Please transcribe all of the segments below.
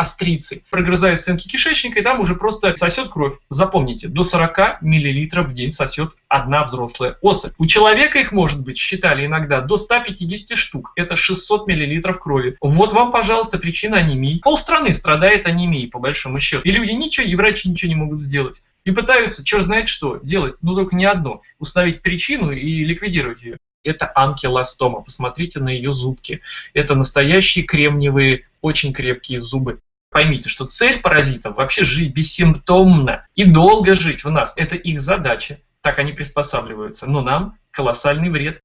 острицы, прогрызает стенки кишечника и там уже просто сосет кровь. Запомните, до 40 мл в день сосет одна взрослая особь. У человека их может быть, считали иногда, до 150 штук. Это 600 мл крови. Вот вам, пожалуйста, причина анемии. Полстраны страдает анемией, по большому счету. И люди ничего, и врачи ничего не могут сделать. И пытаются, черт знает что, делать, ну только не одно. Установить причину и ликвидировать ее это анкилостома. Посмотрите на ее зубки. Это настоящие кремниевые, очень крепкие зубы. Поймите, что цель паразитов вообще жить бессимптомно и долго жить в нас. Это их задача. Так они приспосабливаются. Но нам колоссальный вред.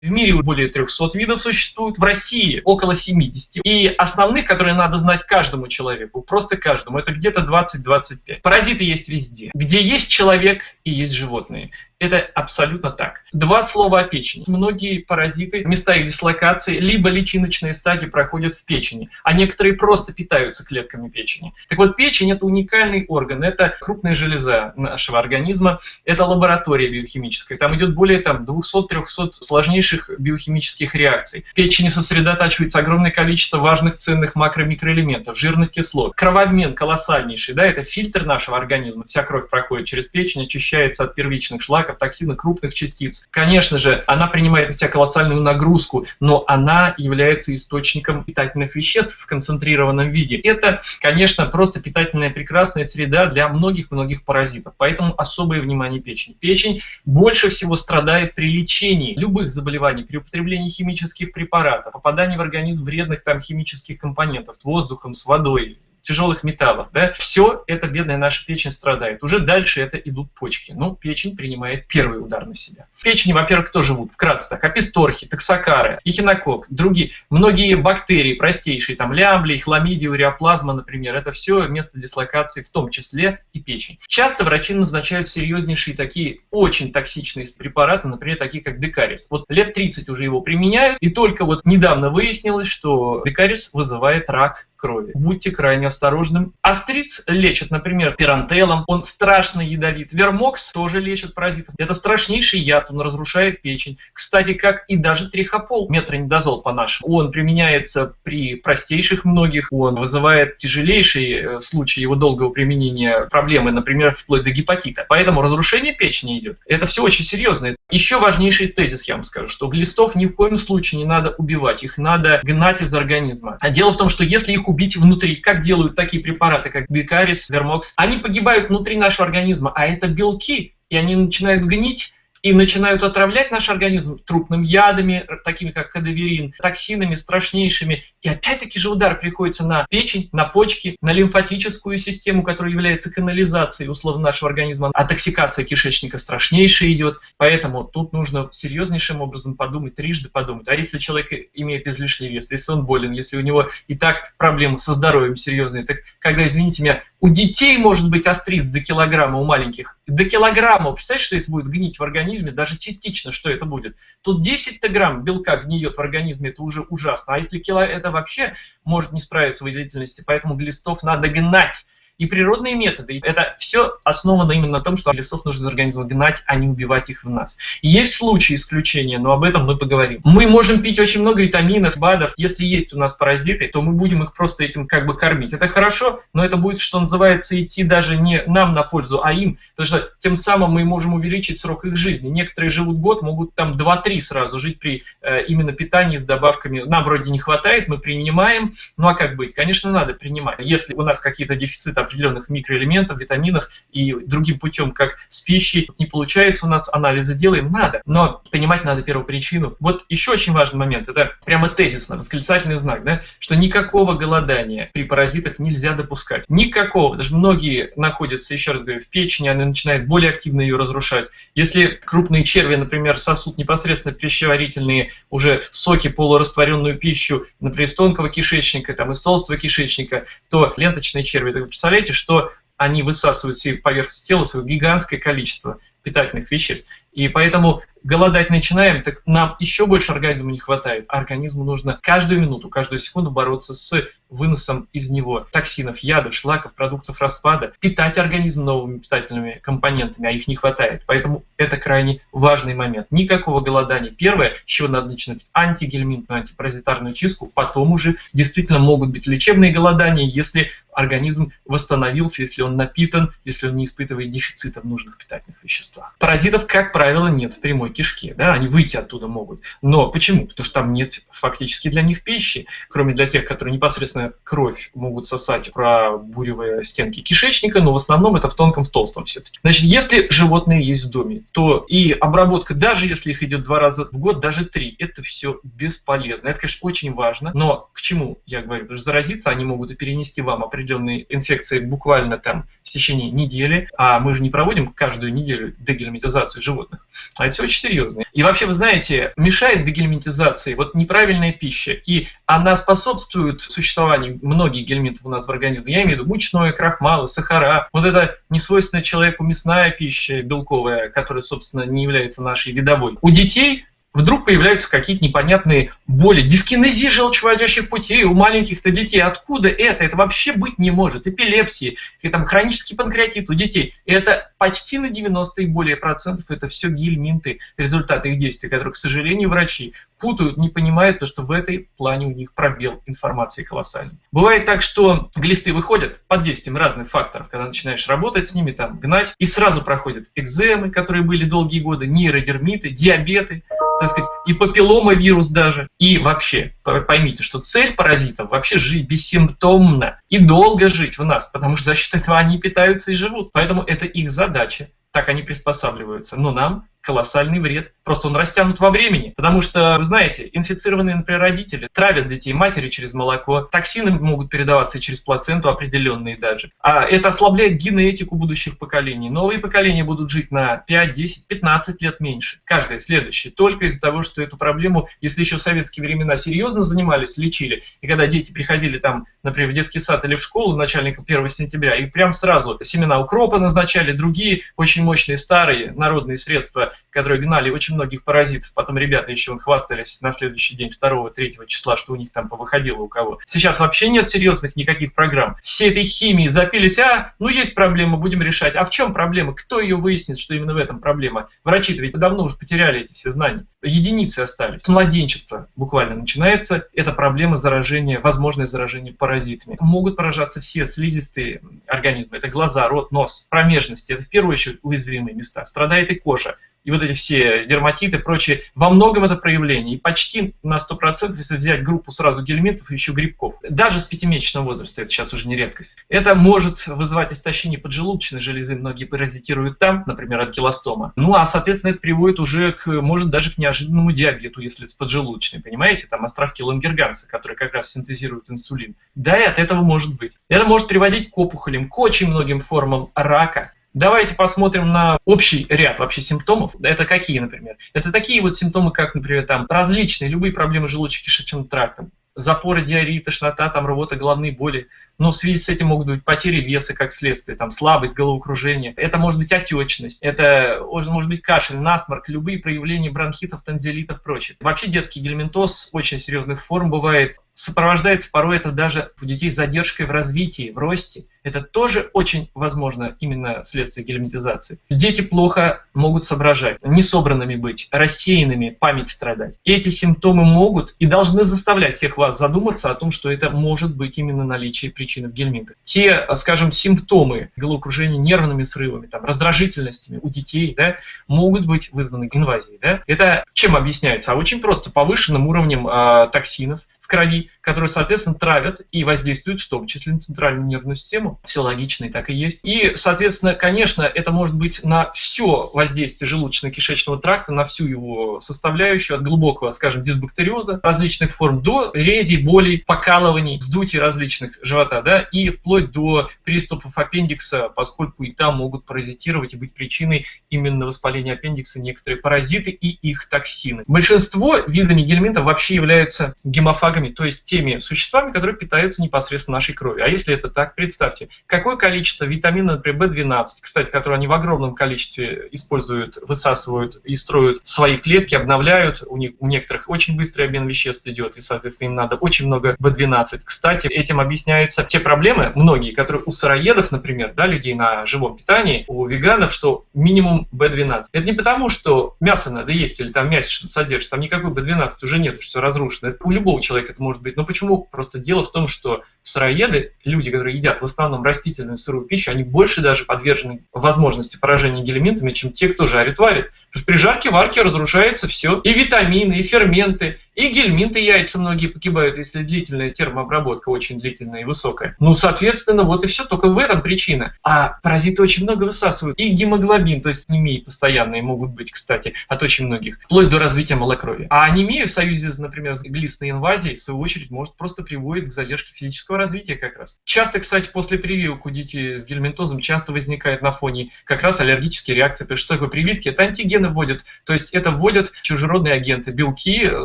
В мире более 300 видов существует, в России около 70. И основных, которые надо знать каждому человеку, просто каждому, это где-то 20-25. Паразиты есть везде. Где есть человек и есть животные. Это абсолютно так. Два слова о печени. Многие паразиты, места их дислокации, либо личиночные стадии проходят в печени, а некоторые просто питаются клетками печени. Так вот, печень – это уникальный орган, это крупная железа нашего организма, это лаборатория биохимическая. Там идет более там, 200-300 сложнейших биохимических реакций. В печени сосредотачивается огромное количество важных ценных макро-микроэлементов, жирных кислот. Кровообмен колоссальнейший, да, это фильтр нашего организма. Вся кровь проходит через печень, очищается от первичных шлаков, шлаков, токсинов, крупных частиц. Конечно же, она принимает на себя колоссальную нагрузку, но она является источником питательных веществ в концентрированном виде. Это, конечно, просто питательная прекрасная среда для многих-многих паразитов. Поэтому особое внимание печени. Печень больше всего страдает при лечении любых заболеваний, при употреблении химических препаратов, попадании в организм вредных там химических компонентов, воздухом, с водой, тяжелых металлов, да, все это бедная наша печень страдает. Уже дальше это идут почки. Ну, печень принимает первый удар на себя. В печени, во-первых, кто живут? Вкратце так, аписторхи, токсокары, эхинокок, другие, многие бактерии простейшие, там лямбли, хламидия, уреоплазма, например, это все место дислокации, в том числе и печень. Часто врачи назначают серьезнейшие такие очень токсичные препараты, например, такие как декарис. Вот лет 30 уже его применяют, и только вот недавно выяснилось, что декарис вызывает рак крови. Будьте крайне осторожны. Астриц лечат, например, пирантелом, он страшно ядовит. Вермокс тоже лечит паразитов. Это страшнейший яд, он разрушает печень. Кстати, как и даже трихопол, метронидозол по-нашему. Он применяется при простейших многих, он вызывает тяжелейшие э, случаи его долгого применения проблемы, например, вплоть до гепатита. Поэтому разрушение печени идет. Это все очень серьезно. Еще важнейший тезис я вам скажу, что глистов ни в коем случае не надо убивать, их надо гнать из организма. А дело в том, что если их убить внутри. Как делают такие препараты, как Декарис, Вермокс? Они погибают внутри нашего организма, а это белки, и они начинают гнить, и начинают отравлять наш организм трупным ядами, такими как кадаверин, токсинами страшнейшими. И опять-таки же удар приходится на печень, на почки, на лимфатическую систему, которая является канализацией условно нашего организма. А токсикация кишечника страшнейшая идет. Поэтому тут нужно серьезнейшим образом подумать, трижды подумать. А если человек имеет излишний вес, если он болен, если у него и так проблемы со здоровьем серьезные, так когда, извините меня, у детей может быть остриц до килограмма, у маленьких, до килограмма. Представляете, что если будет гнить в организме, даже частично, что это будет? Тут 10 грамм белка гниет в организме, это уже ужасно. А если кило, это вообще может не справиться с выделительностью, поэтому глистов надо гнать и природные методы. Это все основано именно на том, что лесов нужно из организма гнать, а не убивать их в нас. Есть случаи исключения, но об этом мы поговорим. Мы можем пить очень много витаминов, БАДов. Если есть у нас паразиты, то мы будем их просто этим как бы кормить. Это хорошо, но это будет, что называется, идти даже не нам на пользу, а им, потому что тем самым мы можем увеличить срок их жизни. Некоторые живут год, могут там 2-3 сразу жить при э, именно питании с добавками. Нам вроде не хватает, мы принимаем, ну а как быть? Конечно, надо принимать. Если у нас какие-то дефициты определенных микроэлементов, витаминов и другим путем, как с пищей, не получается у нас, анализы делаем, надо. Но понимать надо первую причину. Вот еще очень важный момент, это прямо тезисно, восклицательный знак, да, что никакого голодания при паразитах нельзя допускать. Никакого, даже многие находятся, еще раз говорю, в печени, они начинают более активно ее разрушать. Если крупные черви, например, сосут непосредственно пищеварительные уже соки, полурастворенную пищу, например, из тонкого кишечника, там, из толстого кишечника, то ленточные черви, представляете, что они высасывают себе поверхность тела свое гигантское количество питательных веществ. И поэтому голодать начинаем, так нам еще больше организма не хватает. Организму нужно каждую минуту, каждую секунду бороться с выносом из него токсинов, ядов, шлаков, продуктов распада, питать организм новыми питательными компонентами, а их не хватает. Поэтому это крайне важный момент. Никакого голодания. Первое, с чего надо начинать, антигельминтную, антипаразитарную чистку, потом уже действительно могут быть лечебные голодания, если организм восстановился, если он напитан, если он не испытывает дефицита в нужных питательных веществах. Паразитов, как правило, нет в прямой кишке, да, они выйти оттуда могут. Но почему? Потому что там нет фактически для них пищи, кроме для тех, которые непосредственно кровь могут сосать, пробуривая стенки кишечника, но в основном это в тонком, в толстом все-таки. Значит, если животные есть в доме, то и обработка, даже если их идет два раза в год, даже три, это все бесполезно. Это, конечно, очень важно, но к чему я говорю? Потому что заразиться они могут и перенести вам определенные инфекции буквально там в течение недели, а мы же не проводим каждую неделю дегельминтизацию животных. А это все очень серьезно. И вообще, вы знаете, мешает дегельминтизации вот неправильная пища, и она способствует существованию многих гельминтов у нас в организме. Я имею в виду мучное, крахмалы, сахара. Вот это несвойственная человеку мясная пища белковая, которая, собственно, не является нашей видовой. У детей вдруг появляются какие-то непонятные боли, дискинезия желчевыводящих путей у маленьких-то детей. Откуда это? Это вообще быть не может. Эпилепсии, там, хронический панкреатит у детей. Это почти на 90 и более процентов это все гельминты, результаты их действий, которые, к сожалению, врачи путают, не понимают, то, что в этой плане у них пробел информации колоссальный. Бывает так, что глисты выходят под действием разных факторов, когда начинаешь работать с ними, там, гнать, и сразу проходят экземы, которые были долгие годы, нейродермиты, диабеты, так сказать, и папилломавирус даже. И вообще, поймите, что цель паразитов вообще жить бессимптомно и долго жить в нас, потому что за счет этого они питаются и живут. Поэтому это их задача. Так они приспосабливаются. Но нам колоссальный вред. Просто он растянут во времени. Потому что, вы знаете, инфицированные, например, родители травят детей матери через молоко. Токсины могут передаваться через плаценту определенные даже. А это ослабляет генетику будущих поколений. Новые поколения будут жить на 5, 10, 15 лет меньше. Каждое следующее. Только из-за того, что эту проблему, если еще в советские времена серьезно занимались, лечили, и когда дети приходили там, например, в детский сад или в школу начальника 1 сентября, и прям сразу семена укропа назначали, другие очень мощные старые народные средства которые гнали очень многих паразитов. Потом ребята еще хвастались на следующий день, 2-3 числа, что у них там повыходило у кого. Сейчас вообще нет серьезных никаких программ. Все этой химии запились, а, ну есть проблема, будем решать. А в чем проблема? Кто ее выяснит, что именно в этом проблема? Врачи-то ведь давно уже потеряли эти все знания. Единицы остались. С младенчества буквально начинается эта проблема заражения, возможное заражение паразитами. Могут поражаться все слизистые организмы. Это глаза, рот, нос, промежности. Это в первую очередь уязвимые места. Страдает и кожа и вот эти все дерматиты и прочее, во многом это проявление. И почти на 100%, если взять группу сразу гельминтов и еще грибков, даже с пятимесячного возраста, это сейчас уже не редкость, это может вызывать истощение поджелудочной железы, многие паразитируют там, например, от гелостома. Ну, а, соответственно, это приводит уже к, может, даже к неожиданному диабету, если это поджелудочный, понимаете? Там островки лангерганса, которые как раз синтезируют инсулин. Да, и от этого может быть. Это может приводить к опухолям, к очень многим формам рака, Давайте посмотрим на общий ряд вообще симптомов. Это какие, например? Это такие вот симптомы, как, например, там различные, любые проблемы желудочно-кишечным трактом, запоры, диареи, тошнота, там, рвота, головные боли. Но в связи с этим могут быть потери веса как следствие, там, слабость, головокружение. Это может быть отечность, это может быть кашель, насморк, любые проявления бронхитов, танзелитов и прочее. Вообще детский гельминтоз очень серьезных форм бывает. Сопровождается порой это даже у детей задержкой в развитии, в росте. Это тоже очень возможно именно следствие гельминтизации. Дети плохо могут соображать, несобранными быть, рассеянными, память страдать. И эти симптомы могут и должны заставлять всех вас задуматься о том, что это может быть именно наличие причины в гельминтах. Те, скажем, симптомы головокружения нервными срывами, там, раздражительностями у детей да, могут быть вызваны инвазией. Да? Это чем объясняется? А очень просто повышенным уровнем э, токсинов, крови, которые, соответственно, травят и воздействуют в том числе на центральную нервную систему. Все логично и так и есть. И, соответственно, конечно, это может быть на все воздействие желудочно-кишечного тракта, на всю его составляющую, от глубокого, скажем, дисбактериоза различных форм до рези, болей, покалываний, вздутий различных живота, да, и вплоть до приступов аппендикса, поскольку и там могут паразитировать и быть причиной именно воспаления аппендикса некоторые паразиты и их токсины. Большинство видами гельминтов вообще являются гемофагами, то есть теми существами, которые питаются непосредственно нашей кровью. А если это так, представьте, какое количество витамина, например, B12, кстати, которые они в огромном количестве используют, высасывают и строят свои клетки, обновляют, у, них, у некоторых очень быстрый обмен веществ идет, и, соответственно, им надо очень много B12. Кстати, этим объясняются те проблемы, многие, которые у сыроедов, например, да, людей на живом питании, у веганов, что минимум B12. Это не потому, что мясо надо есть или там мясо содержится, там никакой B12 уже нет, что все разрушено. Это у любого человека это может быть. Но почему? Просто дело в том, что сыроеды, люди, которые едят в основном растительную сырую пищу, они больше даже подвержены возможности поражения гельминтами, чем те, кто жарит, варит. Потому что при жарке, варке разрушается все. И витамины, и ферменты, и гельминты яйца многие погибают, если длительная термообработка очень длительная и высокая. Ну, соответственно, вот и все. Только в этом причина. А паразиты очень много высасывают. И гемоглобин, то есть анемии постоянные могут быть, кстати, от очень многих, вплоть до развития малокровия. А анемия в союзе, например, с глистной инвазией, в свою очередь, может просто приводит к задержке физического развития как раз. Часто, кстати, после прививок у детей с гельминтозом часто возникает на фоне как раз аллергические реакции. Потому что такое прививки? Это антигены вводят. То есть это вводят чужеродные агенты, белки,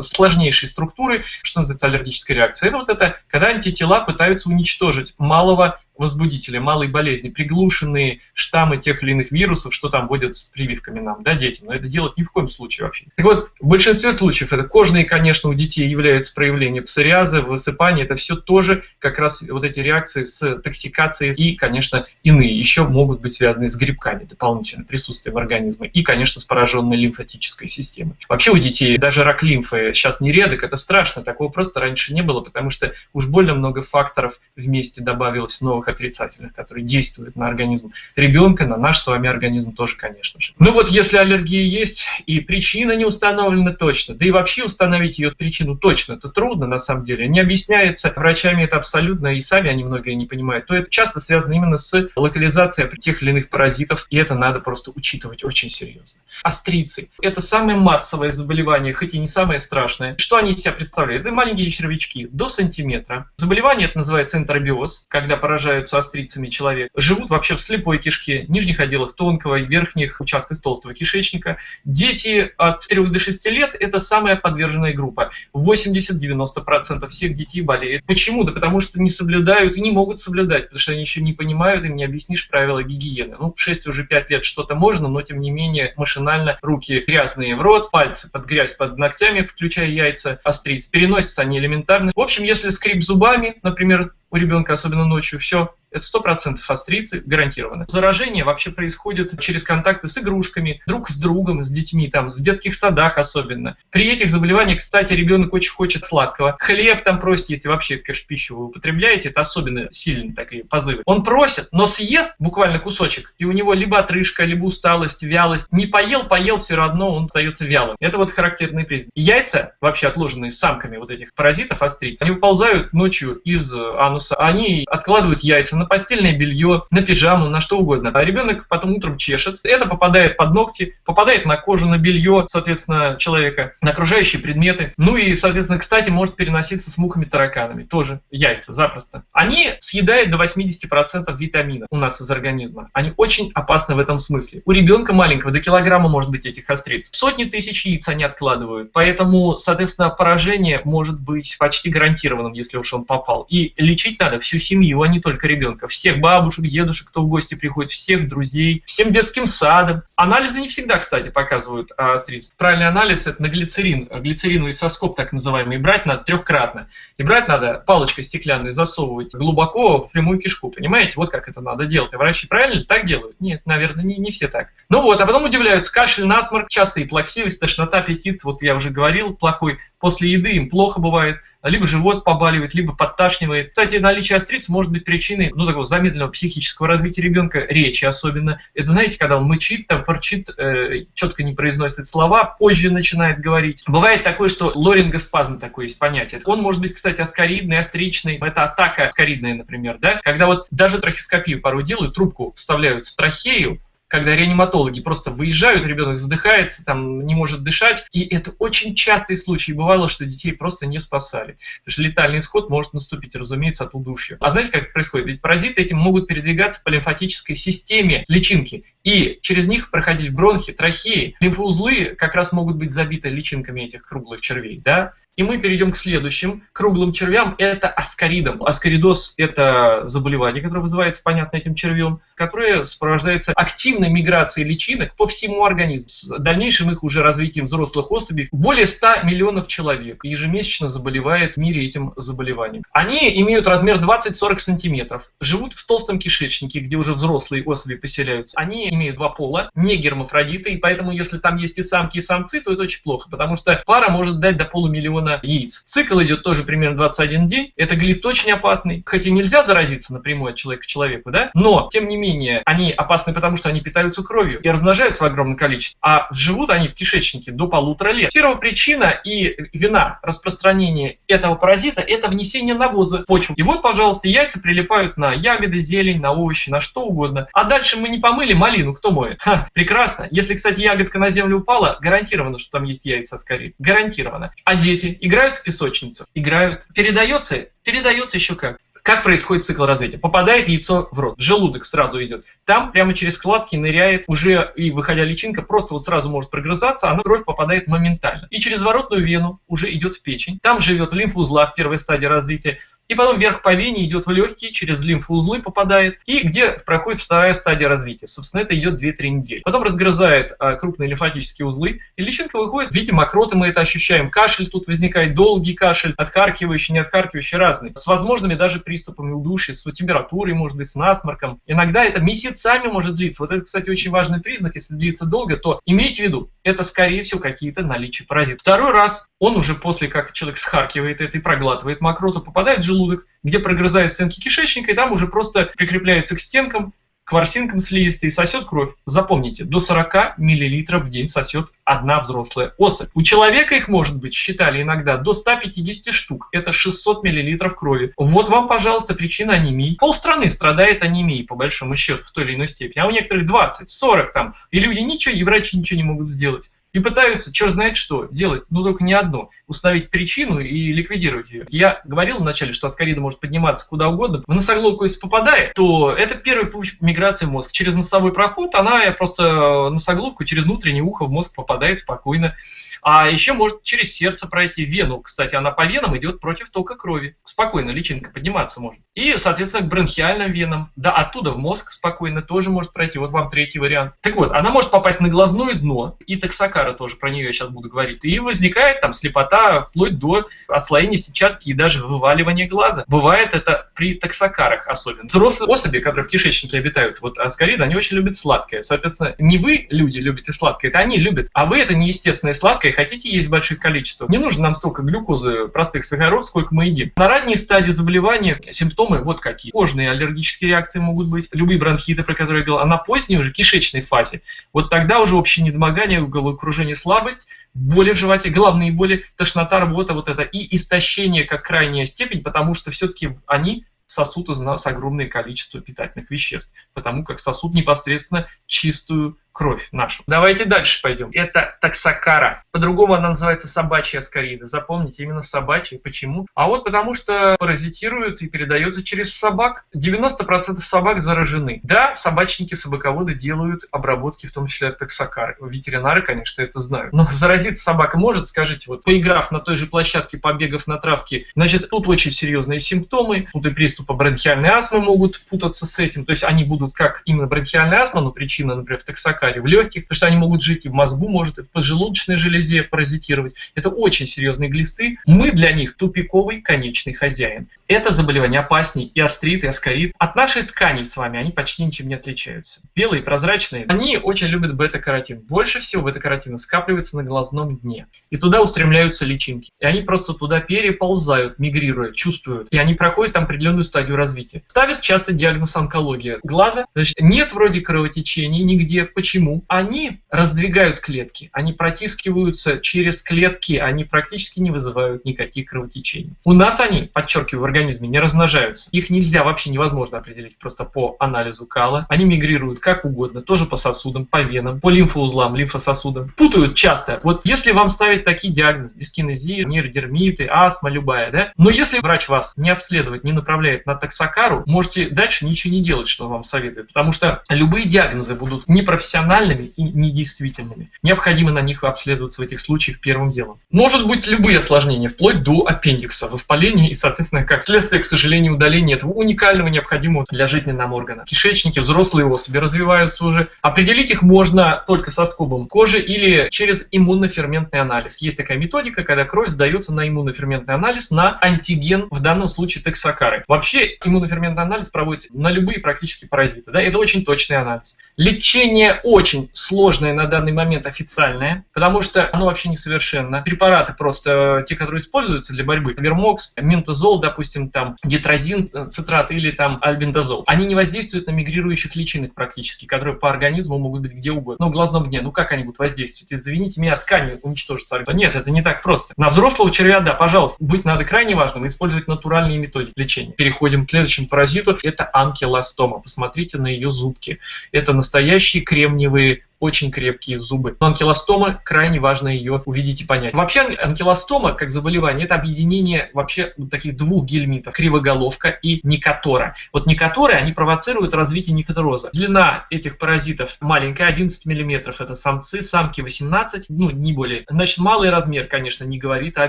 сложнее сложнейшей структуры, что называется аллергическая реакция. Это вот это, когда антитела пытаются уничтожить малого возбудители малой болезни, приглушенные штаммы тех или иных вирусов, что там вводят с прививками нам, да, детям. Но это делать ни в коем случае вообще. Так вот, в большинстве случаев это кожные, конечно, у детей являются проявлением псориаза, высыпания. Это все тоже как раз вот эти реакции с токсикацией и, конечно, иные еще могут быть связаны с грибками, дополнительно присутствием организма и, конечно, с пораженной лимфатической системой. Вообще у детей даже рак лимфы сейчас не редок, это страшно, такого просто раньше не было, потому что уж больно много факторов вместе добавилось новых отрицательных, которые действуют на организм ребенка, на наш с вами организм тоже, конечно же. Ну вот если аллергия есть и причина не установлена точно, да и вообще установить ее причину точно, это трудно на самом деле, не объясняется врачами это абсолютно, и сами они многое не понимают, то это часто связано именно с локализацией тех или иных паразитов, и это надо просто учитывать очень серьезно. Астрицы – это самое массовое заболевание, хоть и не самое страшное. Что они из себя представляют? Это маленькие червячки до сантиметра. Заболевание это называется энтеробиоз, когда поражают являются острицами человека, живут вообще в слепой кишке, нижних отделах тонкого и верхних участках толстого кишечника. Дети от 3 до 6 лет – это самая подверженная группа. 80-90% всех детей болеют. Почему? Да потому что не соблюдают и не могут соблюдать, потому что они еще не понимают, им не объяснишь правила гигиены. Ну, в 6 уже 5 лет что-то можно, но тем не менее машинально руки грязные в рот, пальцы под грязь под ногтями, включая яйца, остриц. Переносятся они элементарно. В общем, если скрип зубами, например, у ребенка, особенно ночью, все, это 100% астрицы гарантированно. Заражение вообще происходит через контакты с игрушками, друг с другом, с детьми, там, в детских садах особенно. При этих заболеваниях, кстати, ребенок очень хочет сладкого. Хлеб там просит, если вообще конечно, пищу вы употребляете, это особенно сильные такие позывы. Он просит, но съест буквально кусочек, и у него либо отрыжка, либо усталость, вялость. Не поел, поел, все равно он остается вялым. Это вот характерный признак. Яйца, вообще отложенные самками вот этих паразитов, астриц, они выползают ночью из ануса, они откладывают яйца на постельное белье, на пижаму, на что угодно. А ребенок потом утром чешет. Это попадает под ногти, попадает на кожу, на белье, соответственно, человека, на окружающие предметы. Ну и, соответственно, кстати, может переноситься с мухами, тараканами. Тоже яйца, запросто. Они съедают до 80% витаминов у нас из организма. Они очень опасны в этом смысле. У ребенка маленького до килограмма может быть этих остриц. Сотни тысяч яиц они откладывают. Поэтому, соответственно, поражение может быть почти гарантированным, если уж он попал. И лечить надо всю семью, а не только ребенка ребенка, всех бабушек, дедушек, кто в гости приходит, всех друзей, всем детским садом. Анализы не всегда, кстати, показывают а, средств. Правильный анализ – это на глицерин, глицериновый соскоб так называемый, брать надо трехкратно. И брать надо палочкой стеклянной засовывать глубоко в прямую кишку, понимаете? Вот как это надо делать. А врачи правильно так делают? Нет, наверное, не, не все так. Ну вот, а потом удивляются, кашель, насморк, частые плаксивость, тошнота, аппетит, вот я уже говорил, плохой. После еды им плохо бывает, либо живот побаливает, либо подташнивает. Кстати, наличие остриц может быть причиной ну, такого замедленного психического развития ребенка, речи особенно. Это знаете, когда он мычит, там форчит, э, четко не произносит слова, позже начинает говорить. Бывает такое, что лорингоспазм такое есть понятие. Он может быть, кстати, аскоридный, остричный. Это атака аскоридная, например, да? Когда вот даже трахескопию порой делают, трубку вставляют в трахею, когда реаниматологи просто выезжают, ребенок задыхается, там не может дышать. И это очень частый случай. Бывало, что детей просто не спасали. Потому что летальный исход может наступить, разумеется, от удушья. А знаете, как это происходит? Ведь паразиты этим могут передвигаться по лимфатической системе личинки. И через них проходить бронхи, трахеи. Лимфоузлы как раз могут быть забиты личинками этих круглых червей. Да? И мы перейдем к следующим круглым червям. Это аскаридом. Аскаридоз – это заболевание, которое вызывается, понятно, этим червем, которое сопровождается активной миграцией личинок по всему организму. С дальнейшим их уже развитием взрослых особей более 100 миллионов человек ежемесячно заболевает в мире этим заболеванием. Они имеют размер 20-40 сантиметров, живут в толстом кишечнике, где уже взрослые особи поселяются. Они имеют два пола, не гермафродиты, и поэтому если там есть и самки, и самцы, то это очень плохо, потому что пара может дать до полумиллиона яиц. Цикл идет тоже примерно 21 день. Это глист очень опасный, хотя нельзя заразиться напрямую от человека к человеку, да, но, тем не менее, они опасны, потому что они питаются кровью и размножаются в огромном количестве, а живут они в кишечнике до полутора лет. Первая причина и вина распространения этого паразита – это внесение навоза в почву. И вот, пожалуйста, яйца прилипают на ягоды, зелень, на овощи, на что угодно. А дальше мы не помыли малину, кто моет? Ха, прекрасно. Если, кстати, ягодка на землю упала, гарантированно, что там есть яйца скорее. Гарантированно. А дети играют в песочницу? Играют. Передается? Передается еще как. Как происходит цикл развития? Попадает яйцо в рот, в желудок сразу идет. Там прямо через складки ныряет уже и выходя личинка, просто вот сразу может прогрызаться, она кровь попадает моментально. И через воротную вену уже идет в печень. Там живет в лимфоузлах первой стадии развития и потом вверх по вене идет в легкие, через лимфоузлы попадает, и где проходит вторая стадия развития. Собственно, это идет 2-3 недели. Потом разгрызает а, крупные лимфатические узлы, и личинка выходит в виде мокроты, мы это ощущаем. Кашель тут возникает, долгий кашель, отхаркивающий, не отхаркивающий, разный. С возможными даже приступами удушья, с температурой, может быть, с насморком. Иногда это месяцами может длиться. Вот это, кстати, очень важный признак. Если длится долго, то имейте в виду, это, скорее всего, какие-то наличия паразитов. Второй раз он уже после, как человек схаркивает это и проглатывает мокроту, попадает в желудок, желудок, где прогрызает стенки кишечника, и там уже просто прикрепляется к стенкам, к ворсинкам слизистой и сосет кровь. Запомните, до 40 мл в день сосет одна взрослая особь. У человека их может быть, считали иногда, до 150 штук. Это 600 мл крови. Вот вам, пожалуйста, причина анемии. Полстраны страдает анемией, по большому счету, в той или иной степени. А у некоторых 20, 40 там. И люди ничего, и врачи ничего не могут сделать и пытаются, черт знает что, делать, ну только не одно, установить причину и ликвидировать ее. Я говорил вначале, что аскарида может подниматься куда угодно. В носоглотку, если попадает, то это первый путь миграции в мозг. Через носовой проход она просто носоглотку через внутреннее ухо в мозг попадает спокойно. А еще может через сердце пройти вену. Кстати, она по венам идет против тока крови. Спокойно личинка подниматься может. И, соответственно, к бронхиальным венам. Да, оттуда в мозг спокойно тоже может пройти. Вот вам третий вариант. Так вот, она может попасть на глазное дно. И таксокара тоже, про нее я сейчас буду говорить. И возникает там слепота вплоть до отслоения сетчатки и даже вываливания глаза. Бывает это при таксокарах особенно. Взрослые особи, которые в кишечнике обитают, вот аскариды, они очень любят сладкое. Соответственно, не вы, люди, любите сладкое, это они любят. А вы это неестественное сладкое хотите есть больших количествах, не нужно нам столько глюкозы, простых сахаров, сколько мы едим. На ранней стадии заболевания симптомы вот какие. Кожные аллергические реакции могут быть, любые бронхиты, про которые я говорил, а на поздней уже кишечной фазе, вот тогда уже общее недомогание, головокружение, слабость, боли в животе, головные боли, тошнота, работа, вот это и истощение как крайняя степень, потому что все-таки они сосут из нас огромное количество питательных веществ, потому как сосут непосредственно чистую кровь нашу. Давайте дальше пойдем. Это таксокара. По-другому она называется собачья аскарида. Запомните, именно собачья. Почему? А вот потому что паразитирует и передается через собак. 90% собак заражены. Да, собачники, собаководы делают обработки, в том числе от таксокары. Ветеринары, конечно, это знают. Но заразиться собака может, скажите, вот поиграв на той же площадке, побегав на травке, значит, тут очень серьезные симптомы. Тут и приступы бронхиальной астмы могут путаться с этим. То есть они будут как именно бронхиальная астма, но причина, например, в таксокаре, в легких, потому что они могут жить и в мозгу, может и в поджелудочной железе паразитировать. Это очень серьезные глисты. Мы для них тупиковый конечный хозяин. Это заболевание опасней и острит, и аскорит. От наших тканей с вами они почти ничем не отличаются. Белые, прозрачные, они очень любят бета-каротин. Больше всего бета-каротина скапливается на глазном дне. И туда устремляются личинки. И они просто туда переползают, мигрируя, чувствуют. И они проходят там определенную стадию развития. Ставят часто диагноз онкология глаза. Значит, нет вроде кровотечений нигде. Почему? Они раздвигают клетки. Они протискиваются через клетки. Они практически не вызывают никаких кровотечений. У нас они, подчеркиваю, в организме не размножаются. Их нельзя, вообще невозможно определить просто по анализу кала. Они мигрируют как угодно, тоже по сосудам, по венам, по лимфоузлам, лимфососудам. Путают часто. Вот если вам ставить такие диагнозы, дискинезия, нейродермиты, астма любая, да, но если врач вас не обследует, не направляет на таксокару, можете дальше ничего не делать, что он вам советует, потому что любые диагнозы будут непрофессиональными и недействительными. Необходимо на них обследоваться в этих случаях первым делом. Может быть любые осложнения, вплоть до аппендикса, воспаления и, соответственно, как следствие, к сожалению, удаления этого уникального, необходимого для жизни нам органа. Кишечники, взрослые особи развиваются уже. Определить их можно только со скобом кожи или через иммуноферментный анализ. Есть такая методика, когда кровь сдается на иммуноферментный анализ на антиген, в данном случае тексакары. Вообще иммуноферментный анализ проводится на любые практически паразиты. Да? Это очень точный анализ. Лечение очень сложное на данный момент официальное, потому что оно вообще несовершенно. Препараты просто те, которые используются для борьбы, вермокс, ментозол, допустим, там дитрозин, цитрат или там альбендазол, они не воздействуют на мигрирующих личинок практически, которые по организму могут быть где угодно. Ну, в глазном дне, ну как они будут воздействовать? Извините меня, ткани уничтожатся. Нет, это не так просто. На взрослого червя, да, пожалуйста, быть надо крайне важным, использовать натуральные методики лечения. Переходим к следующему паразиту. Это анкилостома. Посмотрите на ее зубки. Это настоящие кремниевые очень крепкие зубы. Но анкилостома крайне важно ее увидеть и понять. Вообще анкилостома как заболевание это объединение вообще вот таких двух гельминтов, кривоголовка и никотора. Вот никоторы, они провоцируют развитие никотороза. Длина этих паразитов маленькая, 11 мм, это самцы, самки 18, ну не более. Значит, малый размер, конечно, не говорит о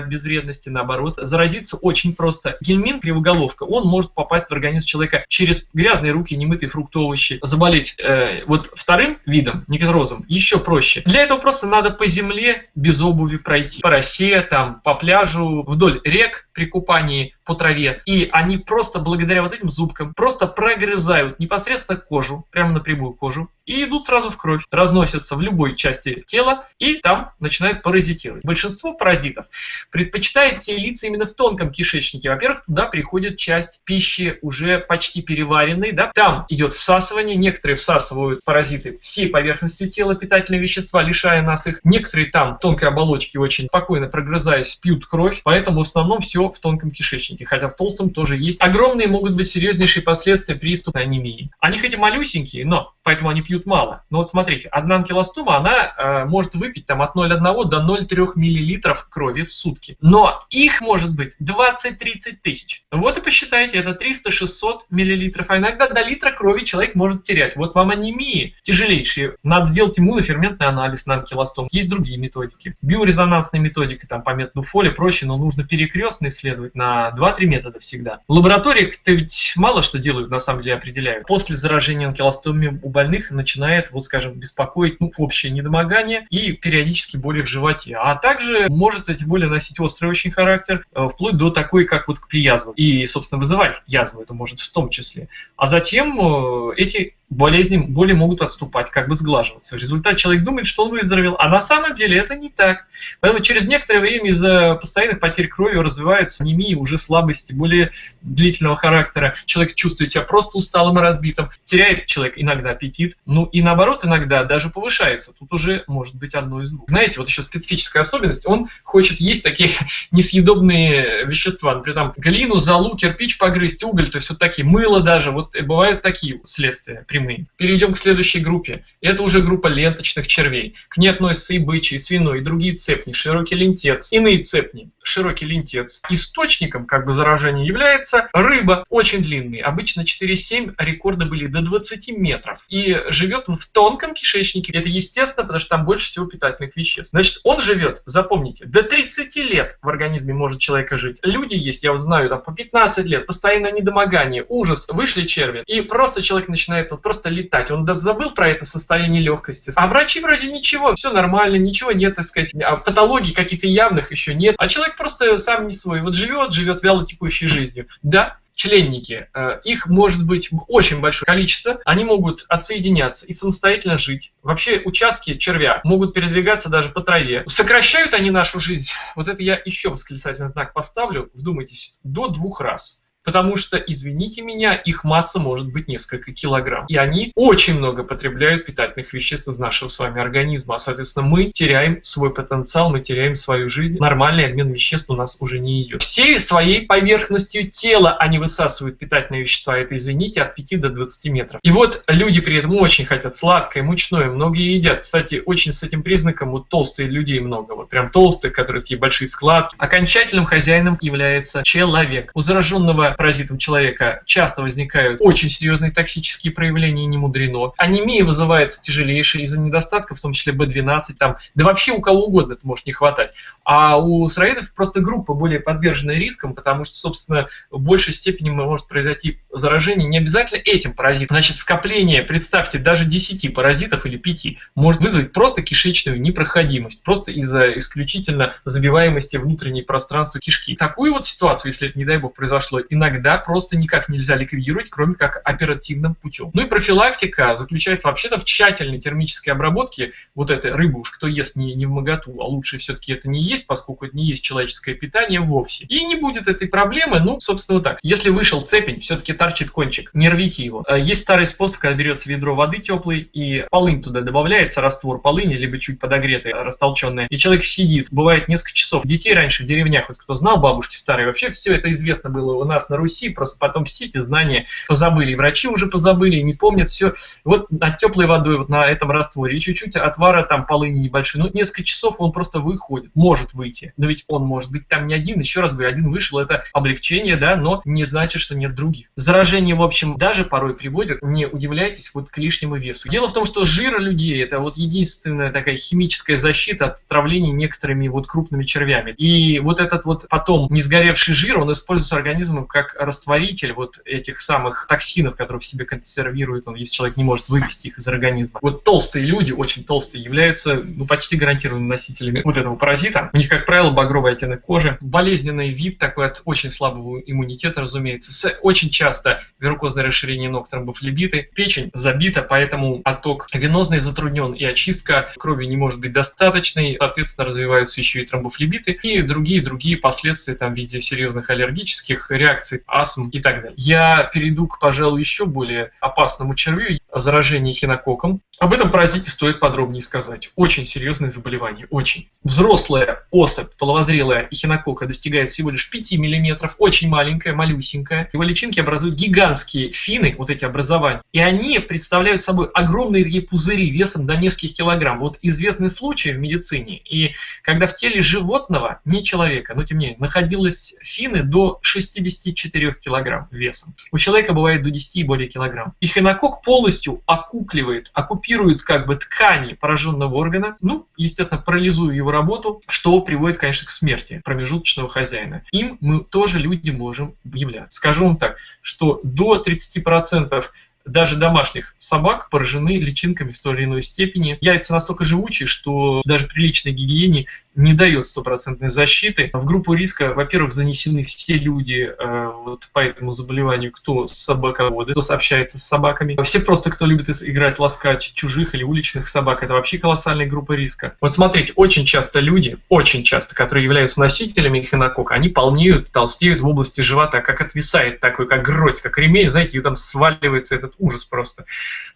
безвредности, наоборот. Заразиться очень просто. Гельминт, кривоголовка, он может попасть в организм человека через грязные руки, немытые фрукты, овощи, заболеть э, вот вторым видом никотороза морозом еще проще. Для этого просто надо по земле без обуви пройти. По росе, там, по пляжу, вдоль рек при купании по траве. И они просто благодаря вот этим зубкам просто прогрызают непосредственно кожу, прямо напрямую кожу, и идут сразу в кровь, разносятся в любой части тела и там начинают паразитировать. Большинство паразитов предпочитает селиться именно в тонком кишечнике. Во-первых, туда приходит часть пищи уже почти переваренной, да? там идет всасывание, некоторые всасывают паразиты всей поверхностью тела питательные вещества, лишая нас их. Некоторые там тонкой оболочки очень спокойно прогрызаясь пьют кровь, поэтому в основном все в тонком кишечнике, хотя в толстом тоже есть. Огромные могут быть серьезнейшие последствия приступа анемии. Они хоть и малюсенькие, но поэтому они пьют мало. Но вот смотрите, одна анкилостома, она э, может выпить там от 0,1 до 0,3 мл крови в сутки. Но их может быть 20-30 тысяч. Вот и посчитайте, это 300-600 мл, а иногда до литра крови человек может терять. Вот вам анемии тяжелейшие. Надо делать иммуноферментный анализ на анкилостом. Есть другие методики. Биорезонансные методики, там по методу Фоли проще, но нужно перекрестно исследовать на 2-3 метода всегда. В лабораториях-то ведь мало что делают, на самом деле определяют. После заражения анкилостомией у больных начинает, вот скажем, беспокоить ну, общее недомогание и периодически боли в животе. А также может эти боли носить острый очень характер, э, вплоть до такой, как вот при язвах. И, собственно, вызывать язву это может в том числе. А затем э, эти болезни, боли могут отступать, как бы сглаживаться. В результате человек думает, что он выздоровел, а на самом деле это не так. Поэтому через некоторое время из-за постоянных потерь крови развивается анемия, уже слабости, более длительного характера. Человек чувствует себя просто усталым и разбитым, теряет человек иногда аппетит, ну и наоборот иногда даже повышается. Тут уже может быть одно из двух. Знаете, вот еще специфическая особенность, он хочет есть такие несъедобные вещества, например, там глину, золу, кирпич погрызть, уголь, то есть вот такие, мыло даже, вот бывают такие следствия при прямые. Перейдем к следующей группе. Это уже группа ленточных червей. К ней относятся и бычий, свиной, и другие цепни, широкий лентец, иные цепни, широкий лентец. Источником как бы заражения является рыба, очень длинный, обычно 4,7, а рекорды были до 20 метров. И живет он в тонком кишечнике. Это естественно, потому что там больше всего питательных веществ. Значит, он живет, запомните, до 30 лет в организме может человека жить. Люди есть, я вот знаю, там по 15 лет, постоянное недомогание, ужас, вышли черви, и просто человек начинает вот просто летать. Он забыл про это состояние легкости. А врачи вроде ничего, все нормально, ничего нет, так сказать, а патологий каких-то явных еще нет. А человек просто сам не свой. Вот живет, живет вяло текущей жизнью. Да, членники, э, их может быть очень большое количество, они могут отсоединяться и самостоятельно жить. Вообще участки червя могут передвигаться даже по траве. Сокращают они нашу жизнь, вот это я еще восклицательный знак поставлю, вдумайтесь, до двух раз. Потому что, извините меня, их масса может быть несколько килограмм. И они очень много потребляют питательных веществ из нашего с вами организма. А, соответственно, мы теряем свой потенциал, мы теряем свою жизнь. Нормальный обмен веществ у нас уже не идет. Всей своей поверхностью тела они высасывают питательные вещества. Это, извините, от 5 до 20 метров. И вот люди при этом очень хотят сладкое, мучное, многие едят. Кстати, очень с этим признаком вот толстые людей много. Вот прям толстые, которые такие большие складки. Окончательным хозяином является человек. У зараженного когда паразитом человека часто возникают очень серьезные токсические проявления, не мудрено. Анемия вызывается тяжелейшей из-за недостатков, в том числе B12, там, да вообще у кого угодно это может не хватать. А у сыроедов просто группа более подверженная рискам, потому что, собственно, в большей степени может произойти заражение не обязательно этим паразитом. Значит, скопление, представьте, даже 10 паразитов или 5 может вызвать просто кишечную непроходимость, просто из-за исключительно забиваемости внутренней пространства кишки. Такую вот ситуацию, если это, не дай бог, произошло, иногда просто никак нельзя ликвидировать, кроме как оперативным путем. Ну и профилактика заключается вообще-то в тщательной термической обработке вот этой рыбы, уж кто ест не, не в моготу, а лучше все-таки это не есть, поскольку это не есть человеческое питание вовсе. И не будет этой проблемы, ну, собственно, вот так. Если вышел цепень, все-таки торчит кончик, не рвите его. Э, есть старый способ, когда берется ведро воды теплой и полынь туда добавляется, раствор полыни, либо чуть подогретый, растолченный, и человек сидит, бывает несколько часов. Детей раньше в деревнях, вот кто знал, бабушки старые, вообще все это известно было у нас на Руси, просто потом все эти знания позабыли, и врачи уже позабыли, и не помнят все. Вот над теплой водой, вот на этом растворе, и чуть-чуть отвара там полыни небольшой, ну, несколько часов он просто выходит, может выйти. Но ведь он может быть там не один, еще раз говорю, один вышел, это облегчение, да, но не значит, что нет других. Заражение, в общем, даже порой приводит, не удивляйтесь, вот к лишнему весу. Дело в том, что жир людей – это вот единственная такая химическая защита от отравления некоторыми вот крупными червями. И вот этот вот потом не сгоревший жир, он используется организмом как растворитель вот этих самых токсинов, которые в себе консервирует он, если человек не может вывести их из организма. Вот толстые люди, очень толстые, являются ну, почти гарантированными носителями вот этого паразита. У них, как правило, багровый оттенок кожи, болезненный вид такой от очень слабого иммунитета, разумеется, с очень часто верукозное расширение ног, тромбофлебиты. Печень забита, поэтому отток венозный затруднен, и очистка крови не может быть достаточной. Соответственно, развиваются еще и тромбофлебиты и другие-другие последствия там, в виде серьезных аллергических реакций, астм и так далее. Я перейду к, пожалуй, еще более опасному червю, заражении хинококком. Об этом паразите стоит подробнее сказать. Очень серьезное заболевание, очень. Взрослая особь, половозрелая эхинококка достигает всего лишь 5 мм, очень маленькая, малюсенькая. Его личинки образуют гигантские фины, вот эти образования, и они представляют собой огромные пузыри весом до нескольких килограмм. Вот известный случай в медицине, и когда в теле животного, не человека, но тем не менее, находилось фины до 64 килограмм весом. У человека бывает до 10 и более килограмм. Эхинокок полностью окукливает, оккупирует как бы ткани пораженного органа, ну, естественно, парализуя его работу, что приводит, конечно, к смерти промежуточного хозяина. Им мы тоже люди можем являться. Скажу вам так, что до 30% даже домашних собак поражены личинками в той или иной степени. Яйца настолько живучие, что даже при личной гигиене не дает стопроцентной защиты. В группу риска, во-первых, занесены все люди э, вот по этому заболеванию, кто собаководы, кто сообщается с собаками. Все просто, кто любит играть, ласкать чужих или уличных собак, это вообще колоссальная группа риска. Вот смотрите, очень часто люди, очень часто, которые являются носителями эхинокока, они полнеют, толстеют в области живота, как отвисает такой, как гроздь, как ремень, знаете, и там сваливается этот ужас просто.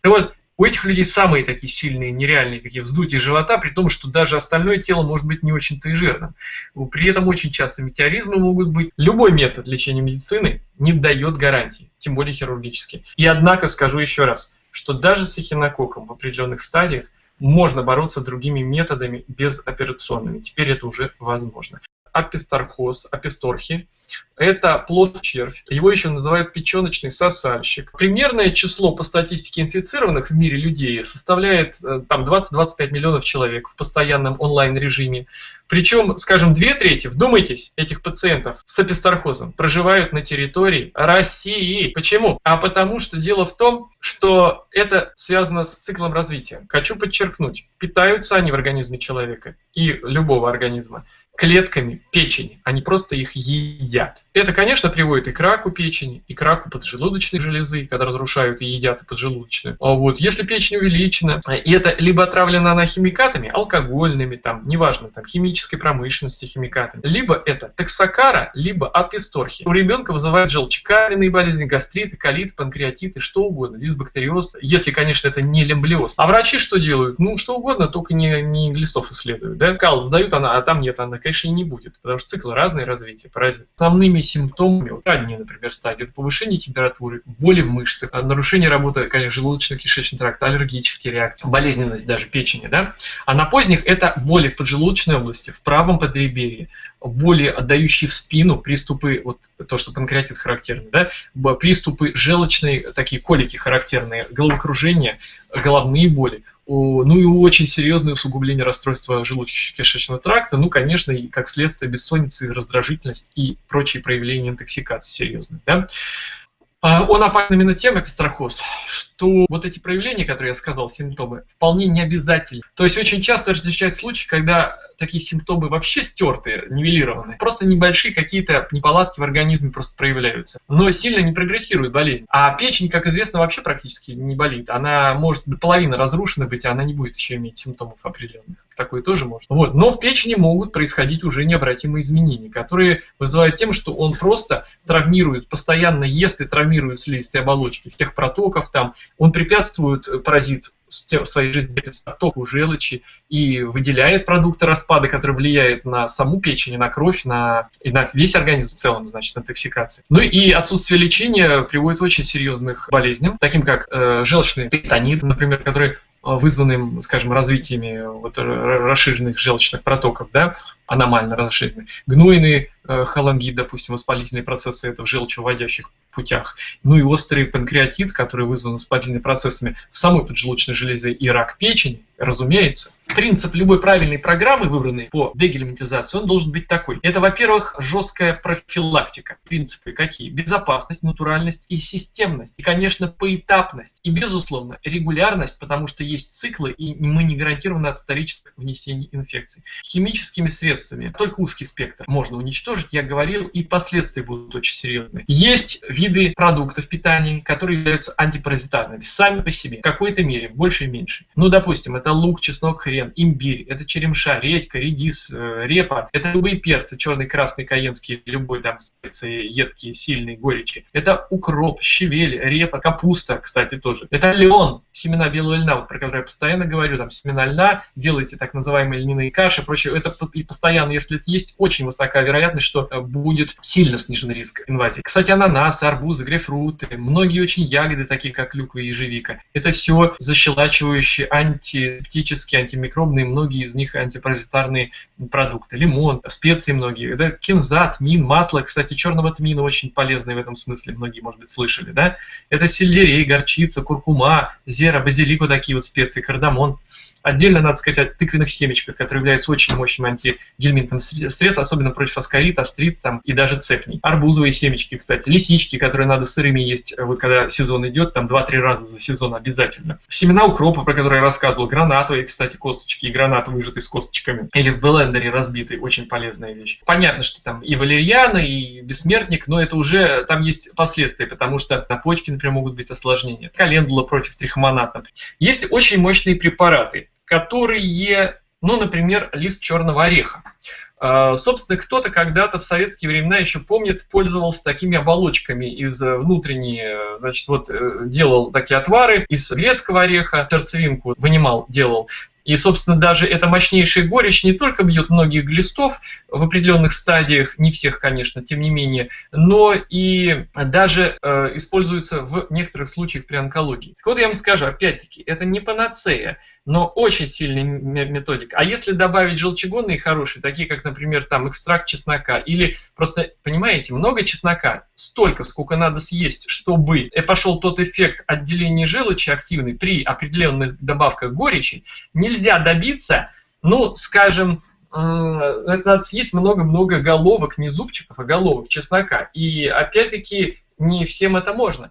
Так вот, у этих людей самые такие сильные, нереальные такие вздутия живота, при том, что даже остальное тело может быть не очень-то и жирным. При этом очень часто метеоризмы могут быть. Любой метод лечения медицины не дает гарантии, тем более хирургический. И однако скажу еще раз, что даже с эхинококком в определенных стадиях можно бороться другими методами безоперационными. Теперь это уже возможно. Апистархоз, аписторхи это плоский червь. Его еще называют печеночный сосальщик. Примерное число по статистике инфицированных в мире людей составляет э, там 20-25 миллионов человек в постоянном онлайн-режиме. Причем, скажем, две трети, вдумайтесь, этих пациентов с апистархозом проживают на территории России. Почему? А потому что дело в том, что это связано с циклом развития. Хочу подчеркнуть, питаются они в организме человека и любого организма клетками печени, они просто их едят. Это, конечно, приводит и к раку печени, и к раку поджелудочной железы, когда разрушают и едят и поджелудочную. А вот если печень увеличена, и это либо отравлена она химикатами, алкогольными, там, неважно, там, химической промышленности химикатами, либо это токсокара, либо аписторхи. У ребенка вызывает желчекаменные болезни, гастриты, колит, панкреатиты, что угодно, дисбактериоз, если, конечно, это не лемблиоз. А врачи что делают? Ну, что угодно, только не, не глистов исследуют. Да? Кал сдают, она, а там нет, она конечно, и не будет, потому что циклы разные развития паразитов. Основными симптомами, вот ранние, например, стадии, это повышение температуры, боли в мышцах, нарушение работы, конечно, желудочно-кишечного тракта, аллергические реакции, болезненность даже печени, да. А на поздних это боли в поджелудочной области, в правом подреберье, боли, отдающие в спину, приступы, вот то, что панкреатит характерный, да, приступы желчной, такие колики характерные, головокружение, головные боли, ну и очень серьезное усугубление расстройства желудочно-кишечного тракта, ну, конечно, и как следствие бессонницы, раздражительность и прочие проявления интоксикации серьезные. Да? А, он опасен именно тем, экстрахоз, что вот эти проявления, которые я сказал, симптомы, вполне не обязательны. То есть очень часто встречаются случаи, когда такие симптомы вообще стертые, нивелированы. Просто небольшие какие-то неполадки в организме просто проявляются. Но сильно не прогрессирует болезнь. А печень, как известно, вообще практически не болит. Она может до половины разрушена быть, а она не будет еще иметь симптомов определенных. Такое тоже может. Вот. Но в печени могут происходить уже необратимые изменения, которые вызывают тем, что он просто травмирует, постоянно ест и травмирует слизистые оболочки, тех протоков там. Он препятствует паразит своей жизнедеятельности оттоку желчи и выделяет продукты распада, которые влияют на саму печень, на кровь, на, и на весь организм в целом, значит, интоксикации. Ну и отсутствие лечения приводит к очень серьезных болезням, таким как э, желчный перитонит, например, который вызванным, скажем, развитиями вот, расширенных желчных протоков, да, аномально расширенных, гнойные э, холангит, допустим, воспалительные процессы это в желчевыводящих путях. Ну и острый панкреатит, который вызван воспалительными процессами в самой поджелудочной железе и рак печени, разумеется. Принцип любой правильной программы, выбранной по дегельминтизации, он должен быть такой. Это, во-первых, жесткая профилактика. Принципы какие? Безопасность, натуральность и системность. И, конечно, поэтапность. И, безусловно, регулярность, потому что есть циклы, и мы не гарантированы от вторичных внесений инфекций. Химическими средствами только узкий спектр можно уничтожить, я говорил, и последствия будут очень серьезные. Есть виды продуктов питания, которые являются антипаразитарными сами по себе, в какой-то мере, в большей и меньшей. Ну, допустим, это лук, чеснок, хрен, имбирь, это черемша, редька, редис, э, репа, это любые перцы, черный, красный, каенский, любой там специи, едкие, сильные, горечи. Это укроп, щавель, репа, капуста, кстати, тоже. Это леон, семена белого льна, вот про который я постоянно говорю, там семена льна, делайте так называемые льняные каши, прочее. Это и постоянно, если это есть, очень высока вероятность, что будет сильно снижен риск инвазии. Кстати, ананасы, арбузы, грейпфруты, многие очень ягоды, такие как клюква и ежевика. Это все защелачивающие антисептические, антимикробные, многие из них антипаразитарные продукты. Лимон, специи многие. Это кинза, тмин, масло. Кстати, черного тмина очень полезное в этом смысле, многие, может быть, слышали. Да? Это сельдерей, горчица, куркума, зера, базилик, вот такие вот специи, кардамон. Отдельно надо сказать о тыквенных семечках, которые являются очень мощным антигельминтным средством, особенно против аскарит, астрит там, и даже цепней. Арбузовые семечки, кстати, лисички, которые надо сырыми есть, вот когда сезон идет, там 2-3 раза за сезон обязательно. Семена укропа, про которые я рассказывал, гранатовые, кстати, косточки, и гранат выжатый с косточками, или в блендере разбитый, очень полезная вещь. Понятно, что там и валерьяна, и бессмертник, но это уже, там есть последствия, потому что на почке, например, могут быть осложнения. Календула против трихомоната. Есть очень мощные препараты, которые, ну, например, лист черного ореха. А, собственно, кто-то когда-то в советские времена еще помнит, пользовался такими оболочками из э, внутренней, э, значит, вот э, делал такие отвары из грецкого ореха, сердцевинку вынимал, делал, и, собственно, даже эта мощнейшая горечь не только бьет многих глистов в определенных стадиях, не всех, конечно, тем не менее, но и даже э, используется в некоторых случаях при онкологии. Так вот, я вам скажу, опять-таки, это не панацея, но очень сильный методик. А если добавить желчегонные хорошие, такие как, например, там экстракт чеснока, или просто, понимаете, много чеснока, столько, сколько надо съесть, чтобы пошел тот эффект отделения желчи активный при определенных добавках горечи, не нельзя добиться, ну, скажем, это надо съесть много-много головок, не зубчиков, а головок чеснока. И опять-таки не всем это можно.